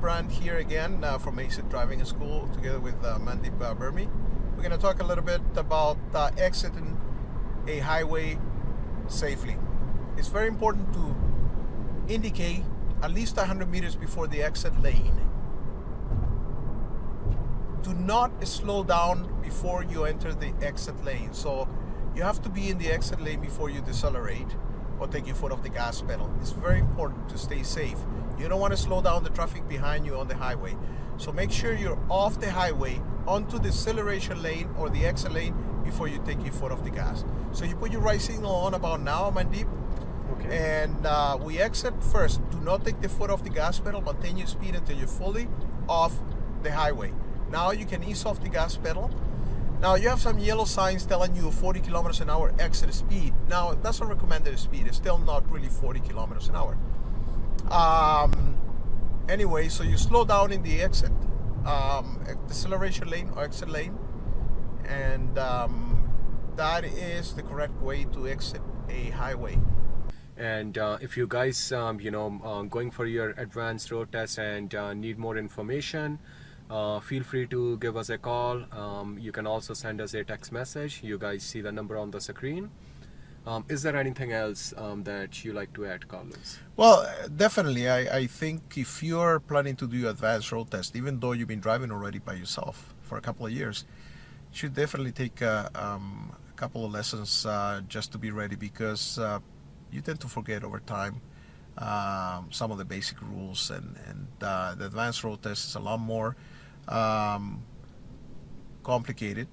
Brand here again uh, from ACET Driving School together with uh, Mandip uh, Burmi. We're going to talk a little bit about uh, exiting a highway safely. It's very important to indicate at least 100 meters before the exit lane. Do not slow down before you enter the exit lane. So you have to be in the exit lane before you decelerate or take your foot off the gas pedal. It's very important to stay safe. You don't want to slow down the traffic behind you on the highway. So make sure you're off the highway onto the acceleration lane or the exit lane before you take your foot off the gas. So you put your right signal on about now, Mandip, Okay. and uh, we exit first. Do not take the foot off the gas pedal. Maintain your speed until you're fully off the highway. Now you can ease off the gas pedal. Now you have some yellow signs telling you 40 kilometers an hour exit speed. Now that's a recommended speed. It's still not really 40 kilometers an hour. Um, anyway, so you slow down in the exit, um, deceleration lane or exit lane, and um, that is the correct way to exit a highway. And uh, if you guys, um, you know, uh, going for your advanced road test and uh, need more information, uh, feel free to give us a call. Um, you can also send us a text message. You guys see the number on the screen. Um, is there anything else um, that you like to add, Carlos? Well, definitely. I, I think if you're planning to do advanced road test, even though you've been driving already by yourself for a couple of years, you should definitely take a, um, a couple of lessons uh, just to be ready because uh, you tend to forget over time um, some of the basic rules and, and uh, the advanced road test is a lot more um, complicated